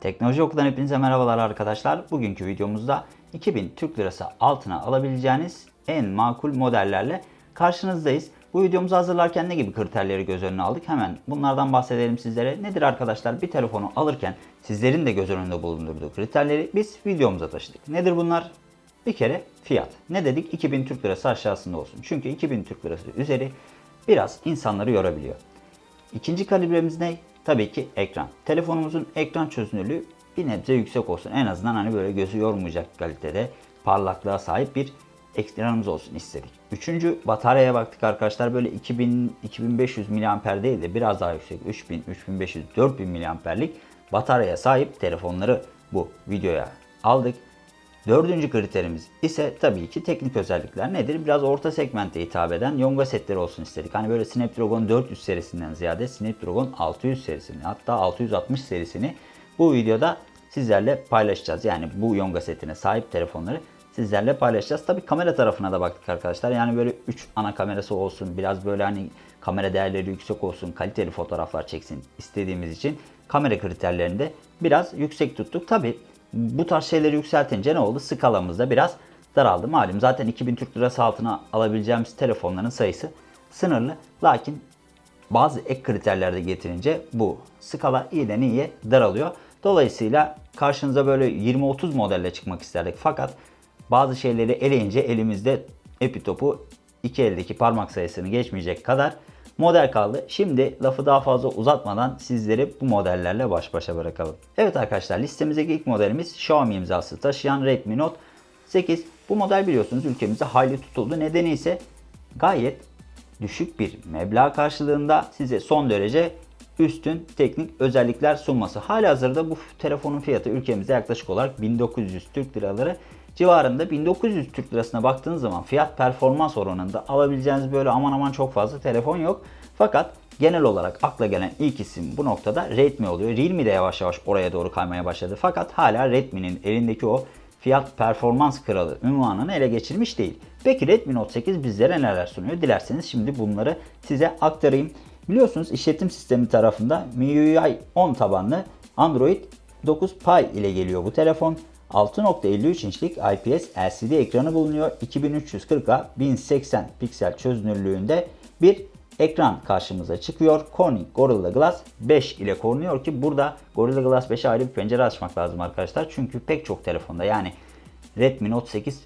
Teknoloji Oku'dan hepinize merhabalar arkadaşlar. Bugünkü videomuzda 2000 Türk Lirası altına alabileceğiniz en makul modellerle karşınızdayız. Bu videomuzu hazırlarken ne gibi kriterleri göz önüne aldık? Hemen bunlardan bahsedelim sizlere. Nedir arkadaşlar? Bir telefonu alırken sizlerin de göz önünde bulundurduğu kriterleri biz videomuza taşıdık. Nedir bunlar? Bir kere fiyat. Ne dedik? 2000 Türk Lirası aşağısında olsun. Çünkü 2000 Türk Lirası üzeri biraz insanları yorabiliyor. İkinci kalibremiz ne? Tabii ki ekran. Telefonumuzun ekran çözünürlüğü bir nebze yüksek olsun. En azından hani böyle gözü yormayacak kalitede parlaklığa sahip bir ekranımız olsun istedik. Üçüncü bataryaya baktık arkadaşlar. Böyle 2000 2500 mAh değil de biraz daha yüksek 3000 3500 4000 mAh'lik bataryaya sahip telefonları bu videoya aldık. Dördüncü kriterimiz ise tabii ki teknik özellikler nedir? Biraz orta segmente hitap eden Yonga setleri olsun istedik. Hani böyle Snapdragon 400 serisinden ziyade Snapdragon 600 serisini hatta 660 serisini bu videoda sizlerle paylaşacağız. Yani bu Yonga setine sahip telefonları sizlerle paylaşacağız. Tabii kamera tarafına da baktık arkadaşlar. Yani böyle 3 ana kamerası olsun. Biraz böyle hani kamera değerleri yüksek olsun. Kaliteli fotoğraflar çeksin istediğimiz için kamera kriterlerini de biraz yüksek tuttuk. Tabii bu tarz şeyleri yükseltince ne oldu? Skalamızda biraz daraldı. Malum zaten 2000 Türk Lirası altına alabileceğimiz telefonların sayısı sınırlı. Lakin bazı ek kriterler de getirince bu skala iyiden iyiye daralıyor. Dolayısıyla karşınıza böyle 20-30 modelle çıkmak isterdik. Fakat bazı şeyleri eleyince elimizde epitopu iki eldeki parmak sayısını geçmeyecek kadar model kaldı. Şimdi lafı daha fazla uzatmadan sizleri bu modellerle baş başa bırakalım. Evet arkadaşlar listemizdeki ilk modelimiz Xiaomi imzası taşıyan Redmi Note 8. Bu model biliyorsunuz ülkemizde hayli tutuldu. Nedeni ise gayet düşük bir meblağ karşılığında size son derece üstün teknik özellikler sunması. Halihazırda bu telefonun fiyatı ülkemizde yaklaşık olarak 1900 Türk liraları civarında 1900 Türk lirasına baktığınız zaman fiyat performans oranında alabileceğiniz böyle aman aman çok fazla telefon yok. Fakat genel olarak akla gelen ilk isim bu noktada Redmi oluyor. Realme de yavaş yavaş oraya doğru kaymaya başladı. Fakat hala Redmi'nin elindeki o fiyat performans kralı ünvanını ele geçirmiş değil. Peki Redmi Note 8 bizlere neler sunuyor? Dilerseniz şimdi bunları size aktarayım. Biliyorsunuz işletim sistemi tarafında MIUI 10 tabanlı Android 9 Pie ile geliyor bu telefon. 6.53 inçlik IPS LCD ekranı bulunuyor. 2340'a 1080 piksel çözünürlüğünde bir ekran karşımıza çıkıyor. Corning Gorilla Glass 5 ile korunuyor ki burada Gorilla Glass 5'e ayrı bir pencere açmak lazım arkadaşlar. Çünkü pek çok telefonda yani Redmi Note 8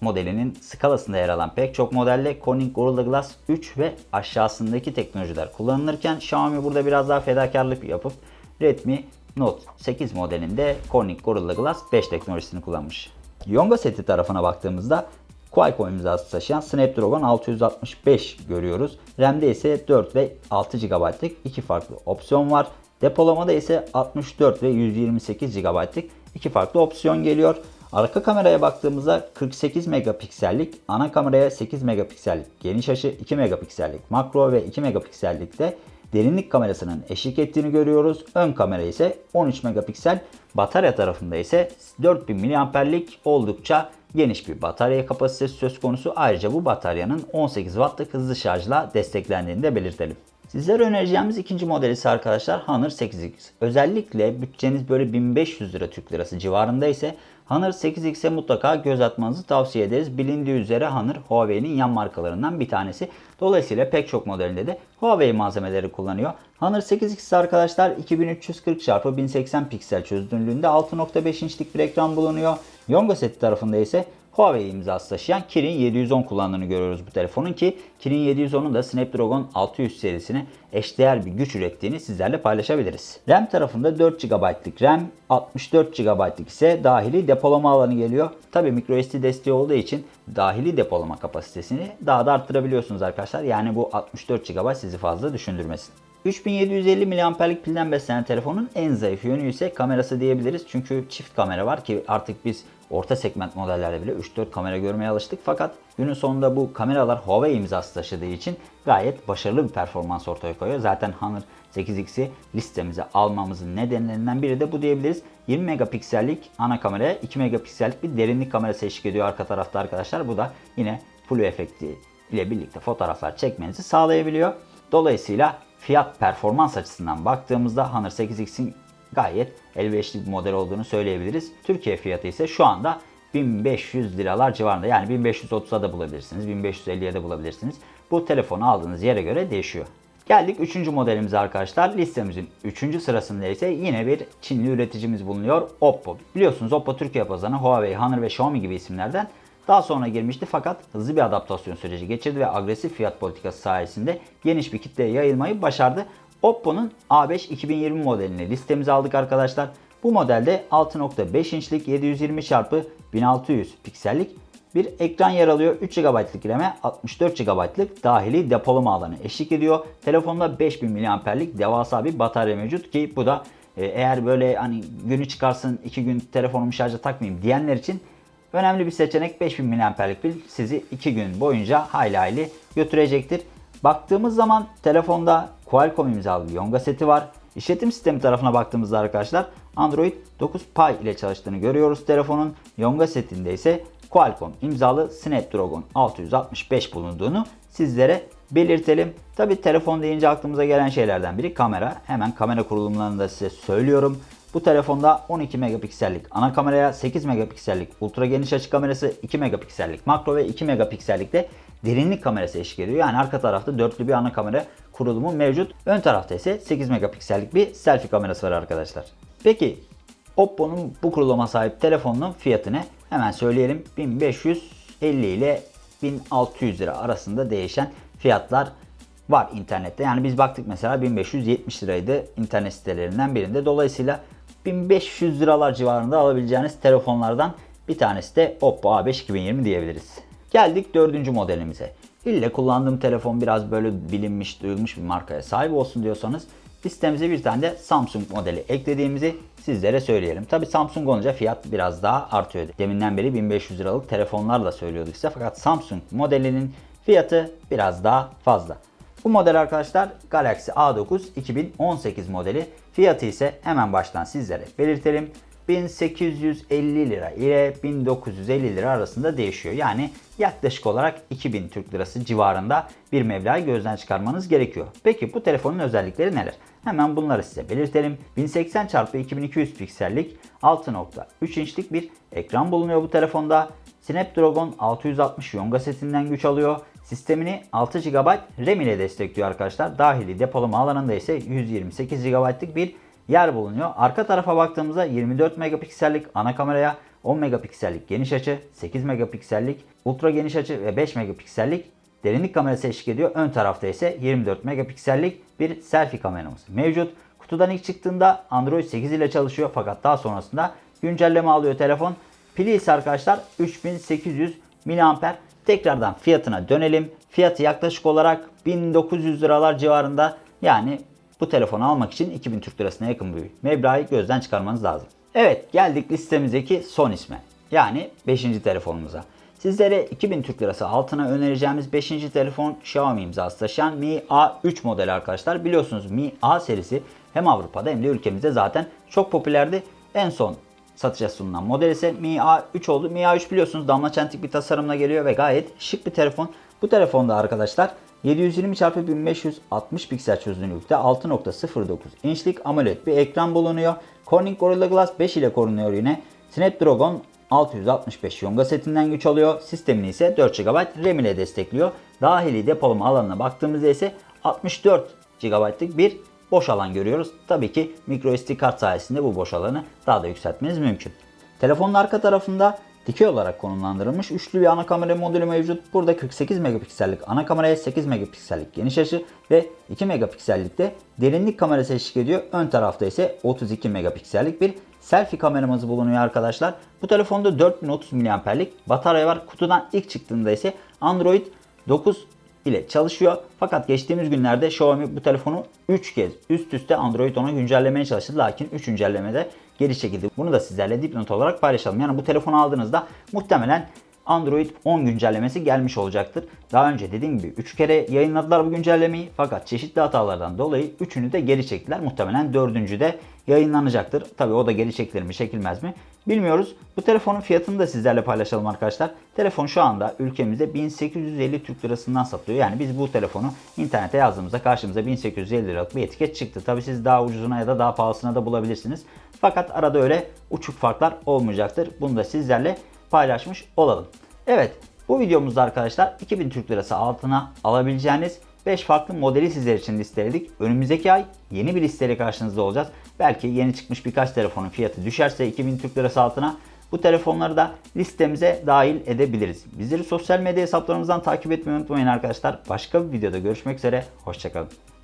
modelinin skalasında yer alan pek çok modelle Corning Gorilla Glass 3 ve aşağısındaki teknolojiler kullanılırken Xiaomi burada biraz daha fedakarlık yapıp Redmi Note 8 modelinde Corning Gorilla Glass 5 teknolojisini kullanmış. Yonga seti tarafına baktığımızda Qualcomm imzası taşıyan Snapdragon 665 görüyoruz. RAM'de ise 4 ve 6 GB'lık iki farklı opsiyon var. Depolamada ise 64 ve 128 GB'lık iki farklı opsiyon geliyor. Arka kameraya baktığımızda 48 megapiksellik, ana kameraya 8 megapiksellik geniş açı, 2 megapiksellik makro ve 2 megapiksellik de derinlik kamerasının eşlik ettiğini görüyoruz. Ön kamera ise 13 megapiksel. Batarya tarafında ise 4000 mAh'lik oldukça geniş bir batarya kapasitesi söz konusu. Ayrıca bu bataryanın 18 Watt'lık hızlı şarjla desteklendiğini de belirtelim. Sizlere önereceğimiz ikinci model ise arkadaşlar Honor 8X. Özellikle bütçeniz böyle 1500 lira Türk lirası civarında ise Honor 8X'e mutlaka göz atmanızı tavsiye ederiz. Bilindiği üzere Honor Huawei'nin yan markalarından bir tanesi. Dolayısıyla pek çok modelinde de Huawei malzemeleri kullanıyor. Honor 8X arkadaşlar 2340 x 1080 piksel çözünürlüğünde 6.5 inçlik bir ekran bulunuyor. Yonga seti tarafında ise Huawei imzası taşıyan Kirin 710 kullandığını görüyoruz bu telefonun ki Kirin 710'un da Snapdragon 600 serisine eşdeğer bir güç ürettiğini sizlerle paylaşabiliriz. RAM tarafında 4 GB'lık RAM, 64 GB'lık ise dahili depolama alanı geliyor. Tabi microSD desteği olduğu için dahili depolama kapasitesini daha da arttırabiliyorsunuz arkadaşlar. Yani bu 64 GB sizi fazla düşündürmesin. 3750 mAh'lik pilden beslenen telefonun en zayıf yönü ise kamerası diyebiliriz. Çünkü çift kamera var ki artık biz orta segment modellerde bile 3-4 kamera görmeye alıştık. Fakat günün sonunda bu kameralar Huawei imzası taşıdığı için gayet başarılı bir performans ortaya koyuyor. Zaten Honor 8X'i listemize almamızın nedenlerinden biri de bu diyebiliriz. 20 megapiksellik ana kameraya 2 megapiksellik bir derinlik kamerası eşlik ediyor arka tarafta arkadaşlar. Bu da yine flu efekti ile birlikte fotoğraflar çekmenizi sağlayabiliyor. Dolayısıyla fiyat performans açısından baktığımızda Honor 8X'in gayet elverişli bir model olduğunu söyleyebiliriz. Türkiye fiyatı ise şu anda 1500 liralar civarında. Yani 1530'a da bulabilirsiniz, 1550'ye de bulabilirsiniz. Bu telefonu aldığınız yere göre değişiyor. Geldik 3. modelimize arkadaşlar. Listemizin 3. sırasında ise yine bir Çinli üreticimiz bulunuyor. Oppo. Biliyorsunuz Oppo Türkiye pazarına Huawei, Honor ve Xiaomi gibi isimlerden daha sonra girmişti fakat hızlı bir adaptasyon süreci geçirdi ve agresif fiyat politikası sayesinde geniş bir kitleye yayılmayı başardı. Oppo'nun A5 2020 modelini listemize aldık arkadaşlar. Bu modelde 6.5 inçlik 720 x 1600 piksellik bir ekran yer alıyor. 3 GB'lık RAM'e 64 GB'lık dahili depolama alanı eşlik ediyor. Telefonda 5000 mAh'lik devasa bir batarya mevcut ki bu da e, eğer böyle hani günü çıkarsın 2 gün telefonumu şarja takmayayım diyenler için önemli bir seçenek 5000 mAh'lik pil sizi 2 gün boyunca hayli hayli götürecektir. Baktığımız zaman telefonda Qualcomm imzalı Yonga seti var. İşletim sistemi tarafına baktığımızda arkadaşlar Android 9 Pie ile çalıştığını görüyoruz telefonun. Yonga setinde ise Qualcomm imzalı Snapdragon 665 bulunduğunu sizlere belirtelim. Tabi telefon deyince aklımıza gelen şeylerden biri kamera. Hemen kamera kurulumlarını da size söylüyorum. Bu telefonda 12 megapiksellik ana kameraya 8 megapiksellik ultra geniş açı kamerası, 2 megapiksellik makro ve 2 megapiksellik de derinlik kamerası eşlik ediyor. Yani arka tarafta dörtlü bir ana kamera kurulumu mevcut. Ön tarafta ise 8 megapiksellik bir selfie kamerası var arkadaşlar. Peki Oppo'nun bu kuruluma sahip telefonunun fiyatı ne? Hemen söyleyelim 1550 ile 1600 lira arasında değişen fiyatlar var internette. Yani biz baktık mesela 1570 liraydı internet sitelerinden birinde. Dolayısıyla 1500 liralar civarında alabileceğiniz telefonlardan bir tanesi de Oppo A5 2020 diyebiliriz. Geldik dördüncü modelimize. İlle kullandığım telefon biraz böyle bilinmiş, duyulmuş bir markaya sahip olsun diyorsanız listemize bir tane de Samsung modeli eklediğimizi sizlere söyleyelim. Tabi Samsung olunca fiyat biraz daha artıyor. Deminden beri 1500 liralık telefonlarla söylüyorduk size fakat Samsung modelinin fiyatı biraz daha fazla. Bu model arkadaşlar Galaxy A9 2018 modeli. Fiyatı ise hemen baştan sizlere belirtelim. 1850 lira ile 1950 lira arasında değişiyor. Yani yaklaşık olarak 2000 Türk Lirası civarında bir meblağı gözden çıkarmanız gerekiyor. Peki bu telefonun özellikleri neler? Hemen bunları size belirtelim. 1080 x 2200 piksellik 6.3 inçlik bir ekran bulunuyor bu telefonda. Snapdragon 660 Yonga setinden güç alıyor. Sistemini 6 GB RAM ile destekliyor arkadaşlar. Dahili depolama alanında ise 128 GB'lık bir yer bulunuyor. Arka tarafa baktığımızda 24 megapiksellik ana kameraya 10 megapiksellik geniş açı, 8 megapiksellik ultra geniş açı ve 5 megapiksellik derinlik kamerası eşlik ediyor. Ön tarafta ise 24 megapiksellik bir selfie kameramız mevcut. Kutudan ilk çıktığında Android 8 ile çalışıyor fakat daha sonrasında güncelleme alıyor telefon. Pili ise arkadaşlar 3800 mAh. Tekrardan fiyatına dönelim. Fiyatı yaklaşık olarak 1900 liralar civarında. Yani bu telefonu almak için 2000 Türk Lirasına yakın bir meblağı gözden çıkarmanız lazım. Evet geldik listemizdeki son isme. Yani 5. telefonumuza. Sizlere 2000 Türk Lirası altına önereceğimiz 5. telefon Xiaomi imzası taşıyan Mi A3 modeli arkadaşlar. Biliyorsunuz Mi A serisi hem Avrupa'da hem de ülkemizde zaten çok popülerdi. En son satışa sunulan model ise Mi A3 oldu. Mi A3 biliyorsunuz damla çentik bir tasarımla geliyor ve gayet şık bir telefon. Bu telefonda arkadaşlar 720x1560 piksel çözünürlükte 6.09 inçlik AMOLED bir ekran bulunuyor. Corning Gorilla Glass 5 ile korunuyor yine. Snapdragon 665 Yonga setinden güç alıyor. Sistemini ise 4 GB RAM ile destekliyor. Dahili depolama alanına baktığımızda ise 64 GB'lık bir boş alan görüyoruz. Tabii ki microSD kart sayesinde bu boş alanı daha da yükseltmeniz mümkün. Telefonun arka tarafında dikey olarak konumlandırılmış üçlü bir ana kamera modülü mevcut. Burada 48 megapiksellik ana kameraya 8 megapiksellik geniş açı ve 2 megapiksellik de derinlik kamerası eşlik ediyor. Ön tarafta ise 32 megapiksellik bir selfie kameramız bulunuyor arkadaşlar. Bu telefonda 4030 mAh'lik batarya var. Kutudan ilk çıktığında ise Android 9 ile çalışıyor. Fakat geçtiğimiz günlerde Xiaomi bu telefonu 3 kez üst üste Android 10'a güncellemeye çalıştı. Lakin 3 güncellemede geri çekildi. Bunu da sizlerle dipnot olarak paylaşalım. Yani bu telefonu aldığınızda muhtemelen Android 10 güncellemesi gelmiş olacaktır. Daha önce dediğim gibi 3 kere yayınladılar bu güncellemeyi fakat çeşitli hatalardan dolayı 3'ünü de geri çektiler. Muhtemelen 4. de yayınlanacaktır. Tabi o da geri çekilir mi çekilmez mi bilmiyoruz. Bu telefonun fiyatını da sizlerle paylaşalım arkadaşlar. Telefon şu anda ülkemizde 1850 Türk Lirasından satılıyor. Yani biz bu telefonu internete yazdığımızda karşımıza 1850 liralık bir etiket çıktı. Tabi siz daha ucuzuna ya da daha pahalısına da bulabilirsiniz. Fakat arada öyle uçuk farklar olmayacaktır. Bunu da sizlerle paylaşmış olalım. Evet bu videomuzda arkadaşlar 2000 Türk Lirası altına alabileceğiniz 5 farklı modeli sizler için listeledik. Önümüzdeki ay yeni bir listeyle karşınızda olacağız. Belki yeni çıkmış birkaç telefonun fiyatı düşerse 2000 Türk Lirası altına bu telefonları da listemize dahil edebiliriz. Bizleri sosyal medya hesaplarımızdan takip etmeyi unutmayın arkadaşlar. Başka bir videoda görüşmek üzere. Hoşçakalın.